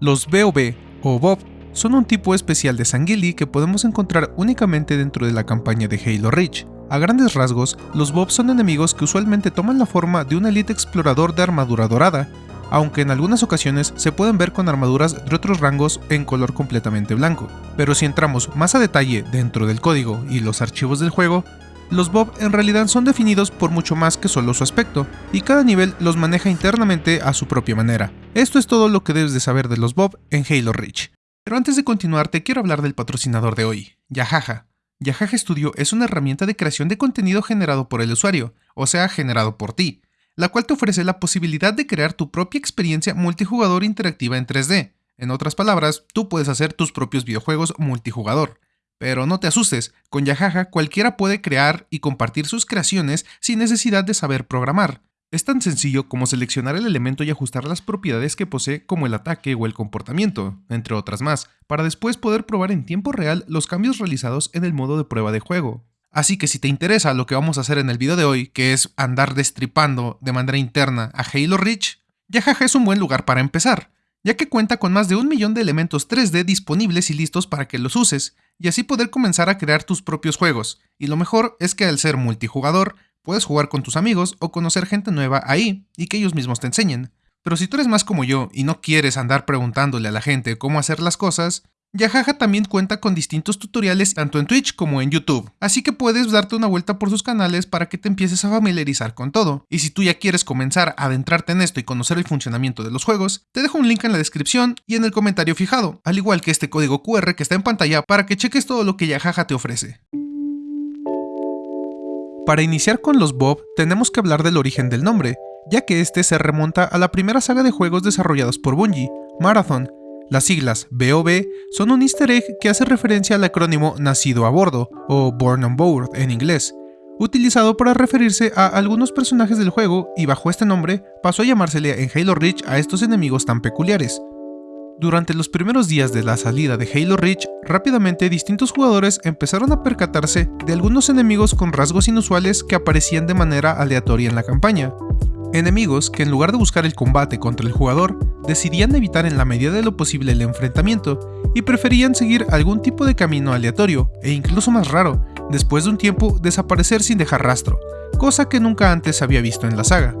Los BOB o Bob son un tipo especial de Sangili que podemos encontrar únicamente dentro de la campaña de Halo Reach. A grandes rasgos, los Bob son enemigos que usualmente toman la forma de un elite explorador de armadura dorada, aunque en algunas ocasiones se pueden ver con armaduras de otros rangos en color completamente blanco. Pero si entramos más a detalle dentro del código y los archivos del juego, los Bob en realidad son definidos por mucho más que solo su aspecto, y cada nivel los maneja internamente a su propia manera. Esto es todo lo que debes de saber de los Bob en Halo Reach. Pero antes de continuar te quiero hablar del patrocinador de hoy, Yahaja. Yahaja Studio es una herramienta de creación de contenido generado por el usuario, o sea, generado por ti, la cual te ofrece la posibilidad de crear tu propia experiencia multijugador interactiva en 3D. En otras palabras, tú puedes hacer tus propios videojuegos multijugador. Pero no te asustes, con Yahaja cualquiera puede crear y compartir sus creaciones sin necesidad de saber programar. Es tan sencillo como seleccionar el elemento y ajustar las propiedades que posee como el ataque o el comportamiento, entre otras más, para después poder probar en tiempo real los cambios realizados en el modo de prueba de juego. Así que si te interesa lo que vamos a hacer en el video de hoy, que es andar destripando de manera interna a Halo Reach, Yahaja es un buen lugar para empezar ya que cuenta con más de un millón de elementos 3D disponibles y listos para que los uses, y así poder comenzar a crear tus propios juegos. Y lo mejor es que al ser multijugador, puedes jugar con tus amigos o conocer gente nueva ahí y que ellos mismos te enseñen. Pero si tú eres más como yo y no quieres andar preguntándole a la gente cómo hacer las cosas, Yahaja también cuenta con distintos tutoriales tanto en Twitch como en YouTube, así que puedes darte una vuelta por sus canales para que te empieces a familiarizar con todo. Y si tú ya quieres comenzar a adentrarte en esto y conocer el funcionamiento de los juegos, te dejo un link en la descripción y en el comentario fijado, al igual que este código QR que está en pantalla para que cheques todo lo que Yahaja te ofrece. Para iniciar con los Bob, tenemos que hablar del origen del nombre, ya que este se remonta a la primera saga de juegos desarrollados por Bungie, Marathon, las siglas BOB son un easter egg que hace referencia al acrónimo Nacido a bordo, o Born on Board en inglés, utilizado para referirse a algunos personajes del juego y bajo este nombre pasó a llamársele en Halo Reach a estos enemigos tan peculiares. Durante los primeros días de la salida de Halo Reach, rápidamente distintos jugadores empezaron a percatarse de algunos enemigos con rasgos inusuales que aparecían de manera aleatoria en la campaña, Enemigos que en lugar de buscar el combate contra el jugador, decidían evitar en la medida de lo posible el enfrentamiento y preferían seguir algún tipo de camino aleatorio e incluso más raro, después de un tiempo desaparecer sin dejar rastro, cosa que nunca antes había visto en la saga.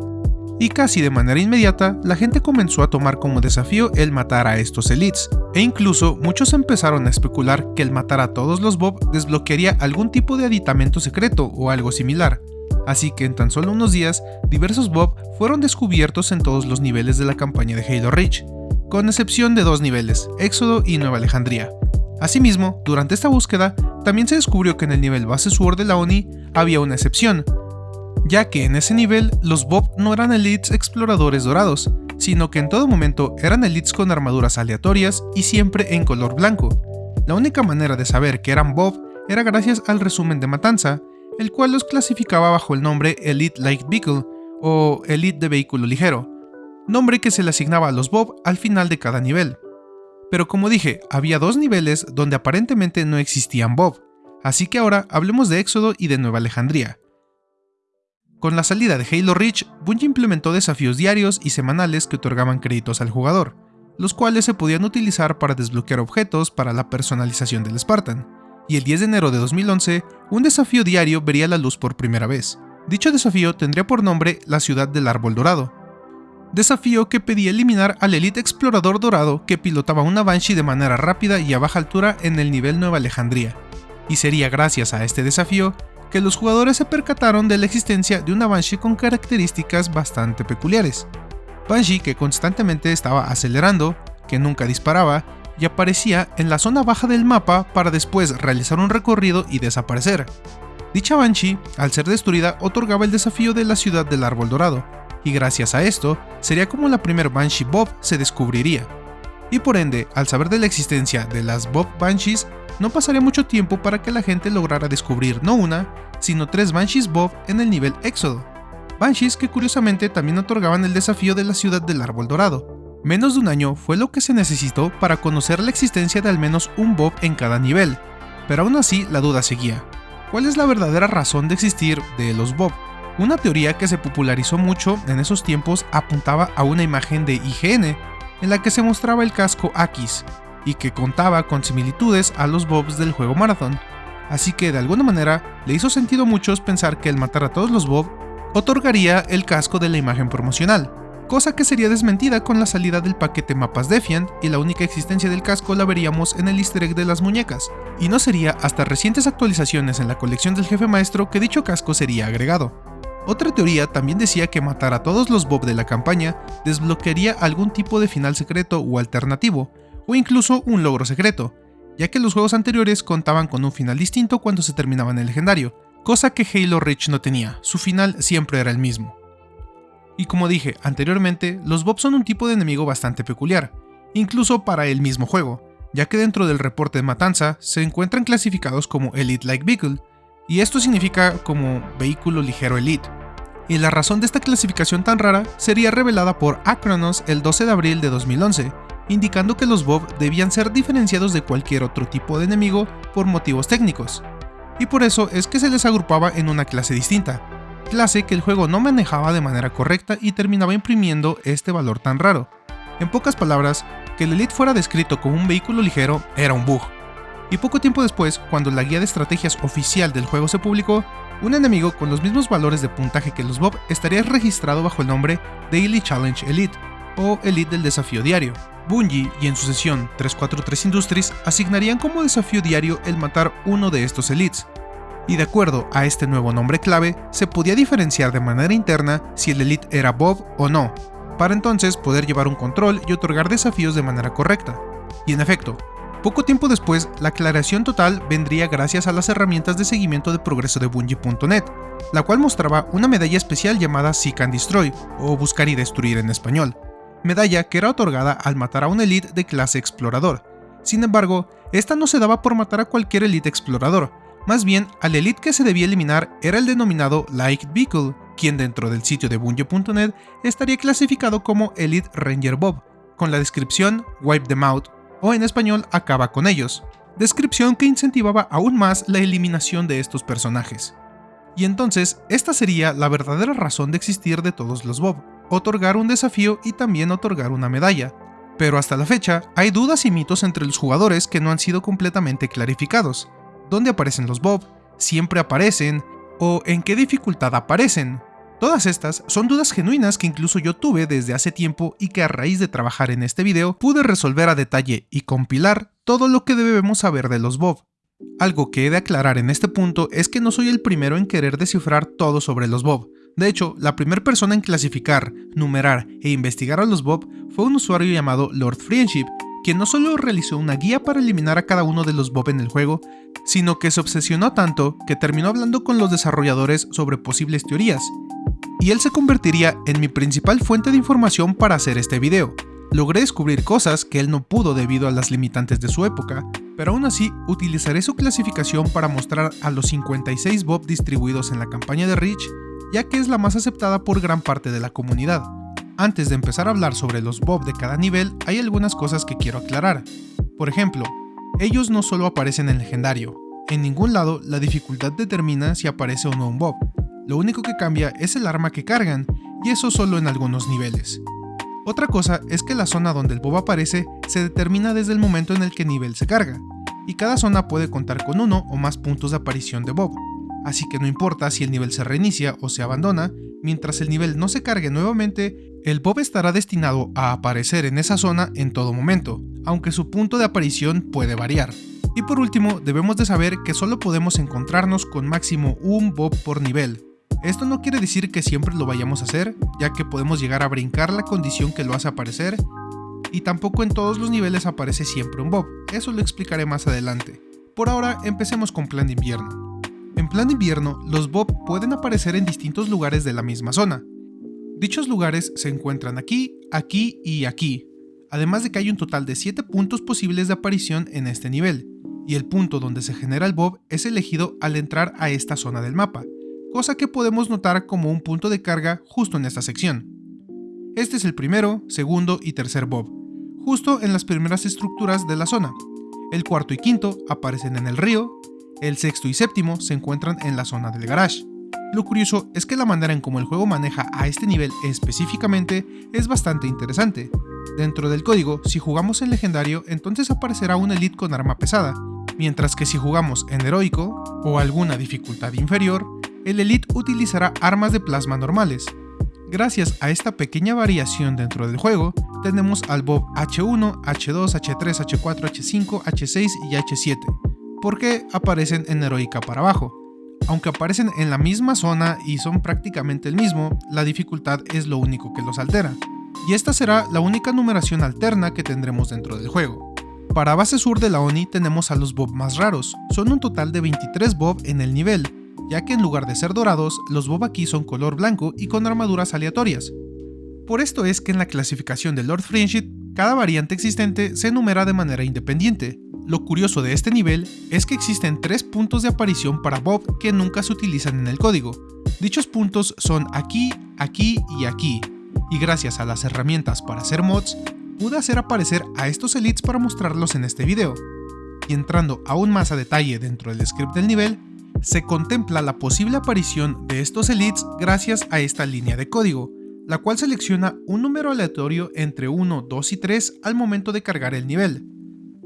Y casi de manera inmediata, la gente comenzó a tomar como desafío el matar a estos elites, e incluso muchos empezaron a especular que el matar a todos los Bob desbloquearía algún tipo de aditamento secreto o algo similar, así que en tan solo unos días, diversos Bob fueron descubiertos en todos los niveles de la campaña de Halo Reach, con excepción de dos niveles, Éxodo y Nueva Alejandría. Asimismo, durante esta búsqueda, también se descubrió que en el nivel base Sword de la ONI había una excepción, ya que en ese nivel los Bob no eran elites exploradores dorados, sino que en todo momento eran elites con armaduras aleatorias y siempre en color blanco. La única manera de saber que eran Bob era gracias al resumen de Matanza, el cual los clasificaba bajo el nombre Elite Light Vehicle o Elite de vehículo ligero, nombre que se le asignaba a los Bob al final de cada nivel. Pero como dije, había dos niveles donde aparentemente no existían Bob, así que ahora hablemos de Éxodo y de Nueva Alejandría. Con la salida de Halo Reach, Bungie implementó desafíos diarios y semanales que otorgaban créditos al jugador, los cuales se podían utilizar para desbloquear objetos para la personalización del Spartan y el 10 de enero de 2011, un desafío diario vería la luz por primera vez. Dicho desafío tendría por nombre la Ciudad del Árbol Dorado. Desafío que pedía eliminar al Elite Explorador Dorado que pilotaba una Banshee de manera rápida y a baja altura en el nivel Nueva Alejandría. Y sería gracias a este desafío que los jugadores se percataron de la existencia de una Banshee con características bastante peculiares. Banshee que constantemente estaba acelerando, que nunca disparaba y aparecía en la zona baja del mapa para después realizar un recorrido y desaparecer. Dicha Banshee, al ser destruida, otorgaba el desafío de la ciudad del árbol dorado, y gracias a esto, sería como la primer Banshee Bob se descubriría. Y por ende, al saber de la existencia de las Bob Banshees, no pasaría mucho tiempo para que la gente lograra descubrir no una, sino tres Banshees Bob en el nivel Éxodo. Banshees que curiosamente también otorgaban el desafío de la ciudad del árbol dorado, Menos de un año fue lo que se necesitó para conocer la existencia de al menos un Bob en cada nivel, pero aún así la duda seguía. ¿Cuál es la verdadera razón de existir de los Bob? Una teoría que se popularizó mucho en esos tiempos apuntaba a una imagen de IGN, en la que se mostraba el casco Akis, y que contaba con similitudes a los Bobs del juego Marathon, así que de alguna manera le hizo sentido a muchos pensar que el matar a todos los Bob otorgaría el casco de la imagen promocional, cosa que sería desmentida con la salida del paquete Mapas Defiant y la única existencia del casco la veríamos en el easter egg de las muñecas, y no sería hasta recientes actualizaciones en la colección del jefe maestro que dicho casco sería agregado. Otra teoría también decía que matar a todos los Bob de la campaña desbloquearía algún tipo de final secreto o alternativo, o incluso un logro secreto, ya que los juegos anteriores contaban con un final distinto cuando se terminaba en el legendario, cosa que Halo Reach no tenía, su final siempre era el mismo. Y como dije anteriormente, los Bob son un tipo de enemigo bastante peculiar, incluso para el mismo juego, ya que dentro del reporte de matanza se encuentran clasificados como Elite Like Vehicle, y esto significa como vehículo ligero Elite. Y la razón de esta clasificación tan rara sería revelada por Acronos el 12 de abril de 2011, indicando que los Bob debían ser diferenciados de cualquier otro tipo de enemigo por motivos técnicos, y por eso es que se les agrupaba en una clase distinta, clase que el juego no manejaba de manera correcta y terminaba imprimiendo este valor tan raro. En pocas palabras, que el Elite fuera descrito como un vehículo ligero era un bug. Y poco tiempo después, cuando la guía de estrategias oficial del juego se publicó, un enemigo con los mismos valores de puntaje que los Bob estaría registrado bajo el nombre Daily Challenge Elite, o Elite del desafío diario. Bungie y en su sesión 343 Industries asignarían como desafío diario el matar uno de estos elites, y de acuerdo a este nuevo nombre clave, se podía diferenciar de manera interna si el Elite era Bob o no, para entonces poder llevar un control y otorgar desafíos de manera correcta. Y en efecto, poco tiempo después, la aclaración total vendría gracias a las herramientas de seguimiento de progreso de Bungie.net, la cual mostraba una medalla especial llamada Seek and Destroy, o Buscar y Destruir en español, medalla que era otorgada al matar a un Elite de clase Explorador. Sin embargo, esta no se daba por matar a cualquier Elite Explorador, más bien, al elite que se debía eliminar era el denominado Light Vehicle, quien dentro del sitio de Bungie.net estaría clasificado como Elite Ranger Bob, con la descripción Wipe them out, o en español Acaba con ellos, descripción que incentivaba aún más la eliminación de estos personajes. Y entonces, esta sería la verdadera razón de existir de todos los Bob, otorgar un desafío y también otorgar una medalla. Pero hasta la fecha, hay dudas y mitos entre los jugadores que no han sido completamente clarificados, dónde aparecen los Bob, siempre aparecen, o en qué dificultad aparecen. Todas estas son dudas genuinas que incluso yo tuve desde hace tiempo y que a raíz de trabajar en este video pude resolver a detalle y compilar todo lo que debemos saber de los Bob. Algo que he de aclarar en este punto es que no soy el primero en querer descifrar todo sobre los Bob. De hecho, la primera persona en clasificar, numerar e investigar a los Bob fue un usuario llamado Lord Friendship, quien no solo realizó una guía para eliminar a cada uno de los Bob en el juego, sino que se obsesionó tanto que terminó hablando con los desarrolladores sobre posibles teorías, y él se convertiría en mi principal fuente de información para hacer este video. Logré descubrir cosas que él no pudo debido a las limitantes de su época, pero aún así utilizaré su clasificación para mostrar a los 56 Bob distribuidos en la campaña de Reach, ya que es la más aceptada por gran parte de la comunidad. Antes de empezar a hablar sobre los Bob de cada nivel, hay algunas cosas que quiero aclarar. Por ejemplo, ellos no solo aparecen en legendario, en ningún lado la dificultad determina si aparece o no un Bob, lo único que cambia es el arma que cargan, y eso solo en algunos niveles. Otra cosa es que la zona donde el Bob aparece se determina desde el momento en el que nivel se carga, y cada zona puede contar con uno o más puntos de aparición de Bob, así que no importa si el nivel se reinicia o se abandona, mientras el nivel no se cargue nuevamente, el Bob estará destinado a aparecer en esa zona en todo momento, aunque su punto de aparición puede variar. Y por último, debemos de saber que solo podemos encontrarnos con máximo un Bob por nivel. Esto no quiere decir que siempre lo vayamos a hacer, ya que podemos llegar a brincar la condición que lo hace aparecer, y tampoco en todos los niveles aparece siempre un Bob, eso lo explicaré más adelante. Por ahora, empecemos con plan de invierno. En plan invierno, los Bob pueden aparecer en distintos lugares de la misma zona, Dichos lugares se encuentran aquí, aquí y aquí, además de que hay un total de 7 puntos posibles de aparición en este nivel, y el punto donde se genera el bob es elegido al entrar a esta zona del mapa, cosa que podemos notar como un punto de carga justo en esta sección. Este es el primero, segundo y tercer bob, justo en las primeras estructuras de la zona. El cuarto y quinto aparecen en el río, el sexto y séptimo se encuentran en la zona del garage. Lo curioso es que la manera en cómo el juego maneja a este nivel específicamente es bastante interesante, Dentro del código, si jugamos en legendario, entonces aparecerá un elite con arma pesada, mientras que si jugamos en heroico o alguna dificultad inferior, el elite utilizará armas de plasma normales. Gracias a esta pequeña variación dentro del juego, tenemos al Bob H1, H2, H3, H4, H5, H6 y H7, porque aparecen en heroica para abajo. Aunque aparecen en la misma zona y son prácticamente el mismo, la dificultad es lo único que los altera. Y esta será la única numeración alterna que tendremos dentro del juego. Para base sur de la ONI tenemos a los Bob más raros, son un total de 23 Bob en el nivel, ya que en lugar de ser dorados, los Bob aquí son color blanco y con armaduras aleatorias. Por esto es que en la clasificación de Lord Friendship, cada variante existente se enumera de manera independiente, lo curioso de este nivel es que existen tres puntos de aparición para Bob que nunca se utilizan en el código. Dichos puntos son aquí, aquí y aquí, y gracias a las herramientas para hacer mods, pude hacer aparecer a estos elites para mostrarlos en este video. Y entrando aún más a detalle dentro del script del nivel, se contempla la posible aparición de estos elites gracias a esta línea de código, la cual selecciona un número aleatorio entre 1, 2 y 3 al momento de cargar el nivel.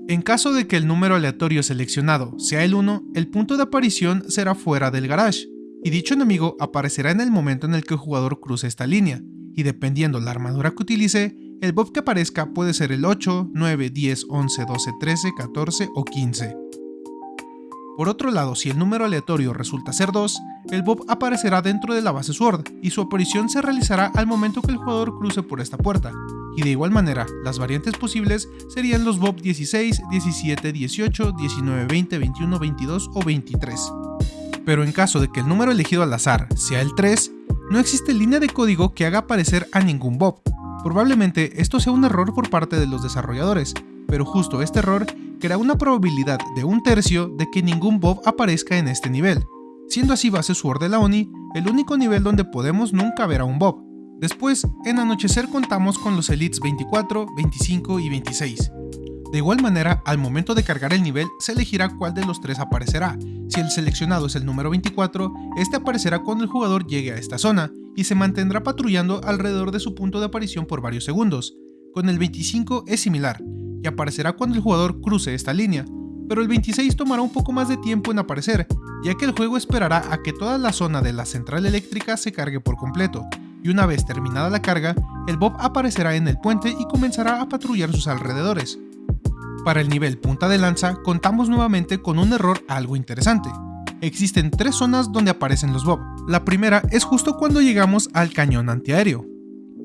En caso de que el número aleatorio seleccionado sea el 1, el punto de aparición será fuera del garage, y dicho enemigo aparecerá en el momento en el que el jugador cruce esta línea, y dependiendo la armadura que utilice, el bob que aparezca puede ser el 8, 9, 10, 11, 12, 13, 14 o 15. Por otro lado, si el número aleatorio resulta ser 2, el Bob aparecerá dentro de la base Sword, y su aparición se realizará al momento que el jugador cruce por esta puerta, y de igual manera, las variantes posibles serían los Bob 16, 17, 18, 19, 20, 21, 22 o 23. Pero en caso de que el número elegido al azar sea el 3, no existe línea de código que haga aparecer a ningún Bob. Probablemente esto sea un error por parte de los desarrolladores, pero justo este error crea una probabilidad de un tercio de que ningún Bob aparezca en este nivel, siendo así base Sword de la ONI el único nivel donde podemos nunca ver a un Bob. Después, en Anochecer contamos con los Elites 24, 25 y 26. De igual manera, al momento de cargar el nivel, se elegirá cuál de los tres aparecerá. Si el seleccionado es el número 24, este aparecerá cuando el jugador llegue a esta zona, y se mantendrá patrullando alrededor de su punto de aparición por varios segundos. Con el 25 es similar, y aparecerá cuando el jugador cruce esta línea, pero el 26 tomará un poco más de tiempo en aparecer, ya que el juego esperará a que toda la zona de la central eléctrica se cargue por completo, y una vez terminada la carga, el Bob aparecerá en el puente y comenzará a patrullar sus alrededores. Para el nivel punta de lanza, contamos nuevamente con un error algo interesante. Existen tres zonas donde aparecen los Bob. La primera es justo cuando llegamos al cañón antiaéreo.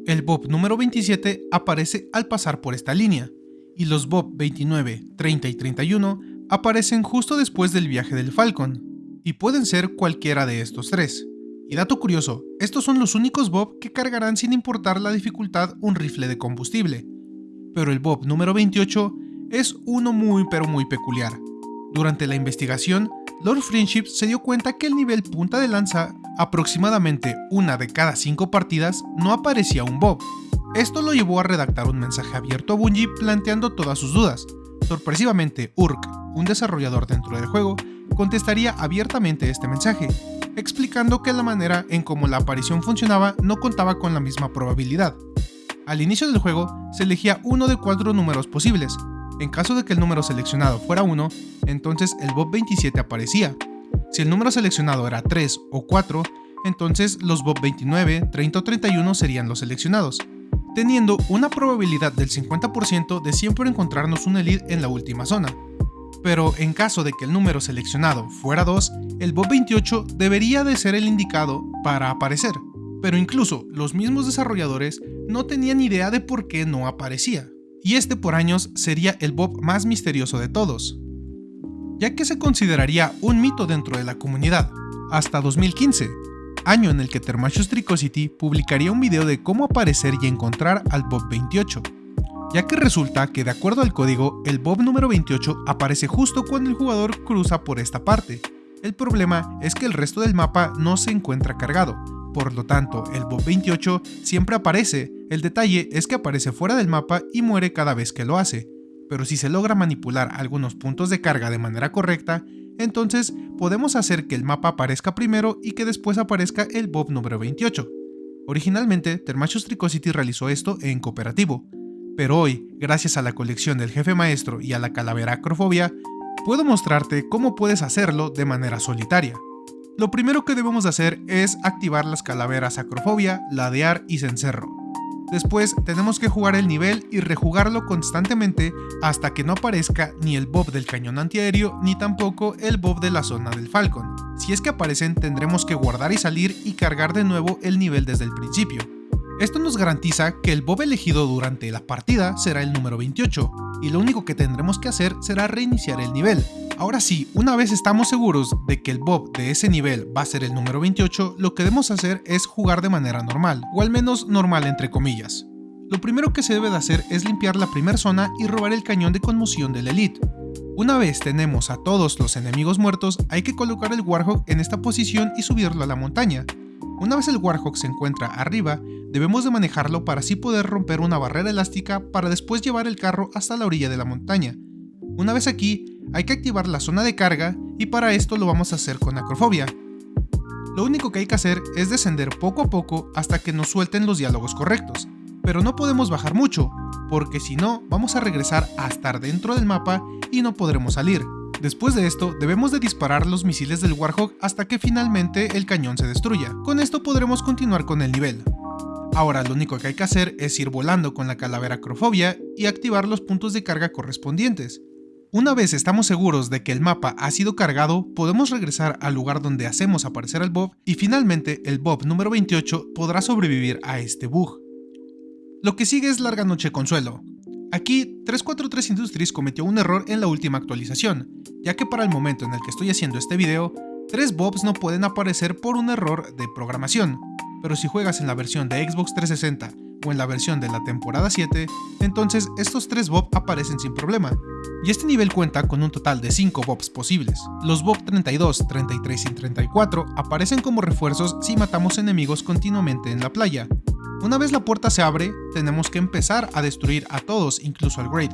El Bob número 27 aparece al pasar por esta línea, y los Bob 29, 30 y 31 aparecen justo después del viaje del Falcon, y pueden ser cualquiera de estos tres. Y dato curioso, estos son los únicos Bob que cargarán sin importar la dificultad un rifle de combustible. Pero el Bob número 28 es uno muy pero muy peculiar. Durante la investigación, Lord Friendship se dio cuenta que el nivel punta de lanza, aproximadamente una de cada cinco partidas, no aparecía un Bob, esto lo llevó a redactar un mensaje abierto a Bungie planteando todas sus dudas. Sorpresivamente, Urk, un desarrollador dentro del juego, contestaría abiertamente este mensaje, explicando que la manera en cómo la aparición funcionaba no contaba con la misma probabilidad. Al inicio del juego, se elegía uno de cuatro números posibles. En caso de que el número seleccionado fuera 1, entonces el Bob 27 aparecía. Si el número seleccionado era 3 o 4, entonces los Bob 29, 30 o 31 serían los seleccionados teniendo una probabilidad del 50% de siempre encontrarnos un elite en la última zona. Pero en caso de que el número seleccionado fuera 2, el Bob 28 debería de ser el indicado para aparecer. Pero incluso los mismos desarrolladores no tenían idea de por qué no aparecía. Y este por años sería el Bob más misterioso de todos, ya que se consideraría un mito dentro de la comunidad, hasta 2015, año en el que Thermachus Tricosity publicaría un video de cómo aparecer y encontrar al Bob 28, ya que resulta que de acuerdo al código, el Bob número 28 aparece justo cuando el jugador cruza por esta parte. El problema es que el resto del mapa no se encuentra cargado, por lo tanto el Bob 28 siempre aparece, el detalle es que aparece fuera del mapa y muere cada vez que lo hace, pero si se logra manipular algunos puntos de carga de manera correcta, entonces podemos hacer que el mapa aparezca primero y que después aparezca el Bob número 28. Originalmente, Thermachus Tricosity realizó esto en cooperativo, pero hoy, gracias a la colección del jefe maestro y a la calavera acrofobia, puedo mostrarte cómo puedes hacerlo de manera solitaria. Lo primero que debemos hacer es activar las calaveras acrofobia, ladear y cencerro. Después tenemos que jugar el nivel y rejugarlo constantemente hasta que no aparezca ni el bob del cañón antiaéreo ni tampoco el bob de la zona del Falcon. Si es que aparecen tendremos que guardar y salir y cargar de nuevo el nivel desde el principio. Esto nos garantiza que el bob elegido durante la partida será el número 28, y lo único que tendremos que hacer será reiniciar el nivel. Ahora sí, una vez estamos seguros de que el bob de ese nivel va a ser el número 28, lo que debemos hacer es jugar de manera normal, o al menos normal entre comillas. Lo primero que se debe de hacer es limpiar la primera zona y robar el cañón de conmoción del Elite. Una vez tenemos a todos los enemigos muertos, hay que colocar el Warhawk en esta posición y subirlo a la montaña. Una vez el Warhawk se encuentra arriba, debemos de manejarlo para así poder romper una barrera elástica para después llevar el carro hasta la orilla de la montaña. Una vez aquí, hay que activar la zona de carga y para esto lo vamos a hacer con acrofobia. Lo único que hay que hacer es descender poco a poco hasta que nos suelten los diálogos correctos, pero no podemos bajar mucho, porque si no vamos a regresar a estar dentro del mapa y no podremos salir. Después de esto, debemos de disparar los misiles del Warhawk hasta que finalmente el cañón se destruya. Con esto podremos continuar con el nivel. Ahora lo único que hay que hacer es ir volando con la calavera acrofobia y activar los puntos de carga correspondientes. Una vez estamos seguros de que el mapa ha sido cargado, podemos regresar al lugar donde hacemos aparecer al Bob y finalmente el Bob número 28 podrá sobrevivir a este bug. Lo que sigue es Larga Noche Consuelo, Aquí, 343 Industries cometió un error en la última actualización, ya que para el momento en el que estoy haciendo este video, tres bobs no pueden aparecer por un error de programación, pero si juegas en la versión de Xbox 360 o en la versión de la temporada 7, entonces estos tres bobs aparecen sin problema, y este nivel cuenta con un total de 5 bobs posibles. Los bob 32, 33 y 34 aparecen como refuerzos si matamos enemigos continuamente en la playa, una vez la puerta se abre, tenemos que empezar a destruir a todos, incluso al Great.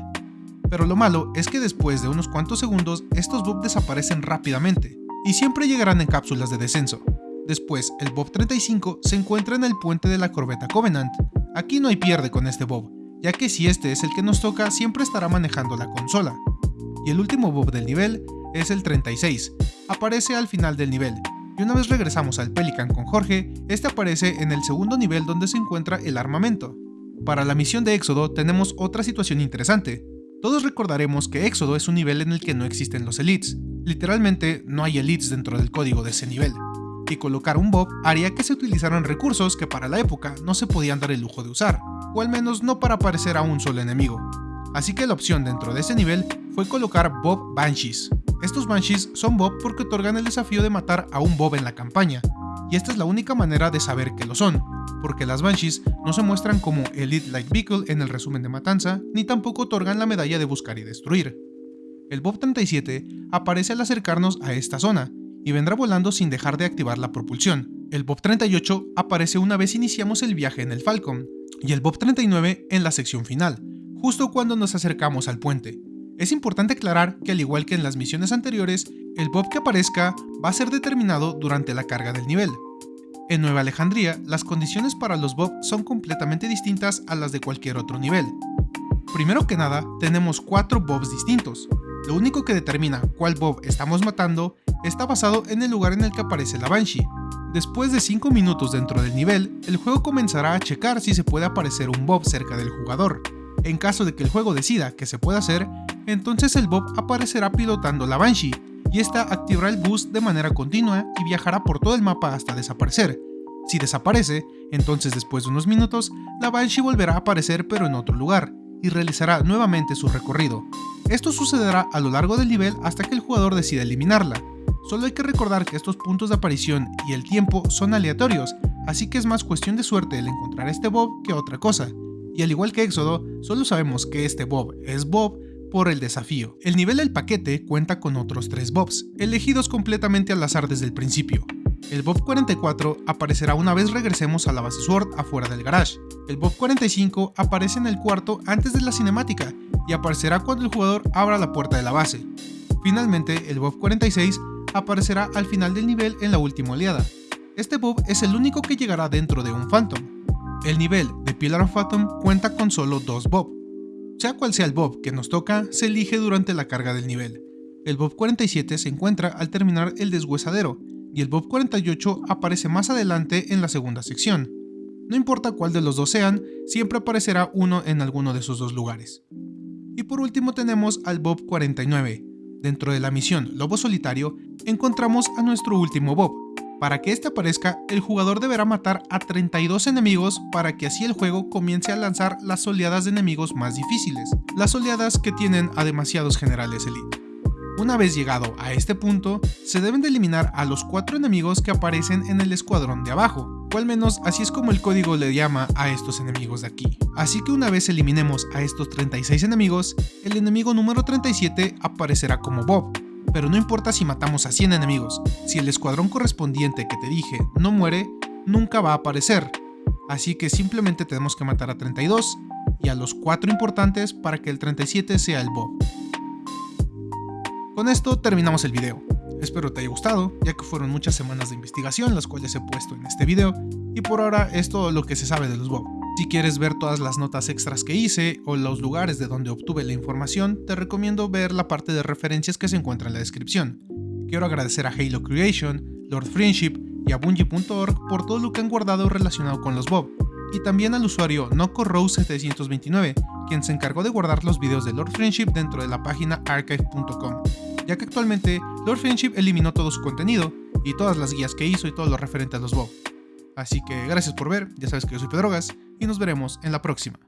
Pero lo malo es que después de unos cuantos segundos, estos Bob desaparecen rápidamente, y siempre llegarán en cápsulas de descenso. Después, el Bob 35 se encuentra en el puente de la corbeta Covenant. Aquí no hay pierde con este Bob, ya que si este es el que nos toca, siempre estará manejando la consola. Y el último Bob del nivel es el 36, aparece al final del nivel, y una vez regresamos al Pelican con Jorge, este aparece en el segundo nivel donde se encuentra el armamento. Para la misión de Éxodo tenemos otra situación interesante. Todos recordaremos que Éxodo es un nivel en el que no existen los elites. Literalmente no hay elites dentro del código de ese nivel. Y colocar un Bob haría que se utilizaran recursos que para la época no se podían dar el lujo de usar, o al menos no para parecer a un solo enemigo. Así que la opción dentro de ese nivel fue colocar Bob Banshees, estos Banshees son Bob porque otorgan el desafío de matar a un Bob en la campaña, y esta es la única manera de saber que lo son, porque las Banshees no se muestran como Elite Light Vehicle en el resumen de Matanza, ni tampoco otorgan la medalla de buscar y destruir. El Bob 37 aparece al acercarnos a esta zona, y vendrá volando sin dejar de activar la propulsión. El Bob 38 aparece una vez iniciamos el viaje en el Falcon, y el Bob 39 en la sección final, justo cuando nos acercamos al puente. Es importante aclarar que al igual que en las misiones anteriores, el bob que aparezca va a ser determinado durante la carga del nivel. En Nueva Alejandría, las condiciones para los bob son completamente distintas a las de cualquier otro nivel. Primero que nada, tenemos cuatro bobs distintos. Lo único que determina cuál bob estamos matando está basado en el lugar en el que aparece la Banshee. Después de 5 minutos dentro del nivel, el juego comenzará a checar si se puede aparecer un bob cerca del jugador. En caso de que el juego decida que se pueda hacer, entonces el Bob aparecerá pilotando la Banshee, y esta activará el boost de manera continua y viajará por todo el mapa hasta desaparecer. Si desaparece, entonces después de unos minutos, la Banshee volverá a aparecer pero en otro lugar, y realizará nuevamente su recorrido. Esto sucederá a lo largo del nivel hasta que el jugador decida eliminarla. Solo hay que recordar que estos puntos de aparición y el tiempo son aleatorios, así que es más cuestión de suerte el encontrar este Bob que otra cosa. Y al igual que Éxodo, solo sabemos que este Bob es Bob por el desafío. El nivel del paquete cuenta con otros tres Bobs, elegidos completamente al azar desde el principio. El Bob 44 aparecerá una vez regresemos a la base Sword afuera del garage. El Bob 45 aparece en el cuarto antes de la cinemática y aparecerá cuando el jugador abra la puerta de la base. Finalmente, el Bob 46 aparecerá al final del nivel en la última oleada. Este Bob es el único que llegará dentro de un Phantom. El nivel de Pillar of Phantom cuenta con solo dos Bob, Sea cual sea el Bob que nos toca, se elige durante la carga del nivel. El Bob 47 se encuentra al terminar el deshuesadero, y el Bob 48 aparece más adelante en la segunda sección. No importa cuál de los dos sean, siempre aparecerá uno en alguno de esos dos lugares. Y por último tenemos al Bob 49. Dentro de la misión Lobo Solitario, encontramos a nuestro último Bob. Para que este aparezca, el jugador deberá matar a 32 enemigos para que así el juego comience a lanzar las oleadas de enemigos más difíciles, las oleadas que tienen a demasiados generales elite. Una vez llegado a este punto, se deben de eliminar a los 4 enemigos que aparecen en el escuadrón de abajo, o al menos así es como el código le llama a estos enemigos de aquí. Así que una vez eliminemos a estos 36 enemigos, el enemigo número 37 aparecerá como Bob, pero no importa si matamos a 100 enemigos, si el escuadrón correspondiente que te dije no muere, nunca va a aparecer. Así que simplemente tenemos que matar a 32 y a los 4 importantes para que el 37 sea el Bob. Con esto terminamos el video. Espero te haya gustado, ya que fueron muchas semanas de investigación las cuales he puesto en este video, y por ahora es todo lo que se sabe de los Bob. Si quieres ver todas las notas extras que hice o los lugares de donde obtuve la información, te recomiendo ver la parte de referencias que se encuentra en la descripción. Quiero agradecer a Halo Creation, Lord Friendship y a Bungie.org por todo lo que han guardado relacionado con los Bob, y también al usuario NocoRose729, quien se encargó de guardar los videos de Lord Friendship dentro de la página archive.com ya que actualmente Lord Friendship eliminó todo su contenido y todas las guías que hizo y todo lo referente a los Bob. Así que gracias por ver, ya sabes que yo soy Pedrogas y nos veremos en la próxima.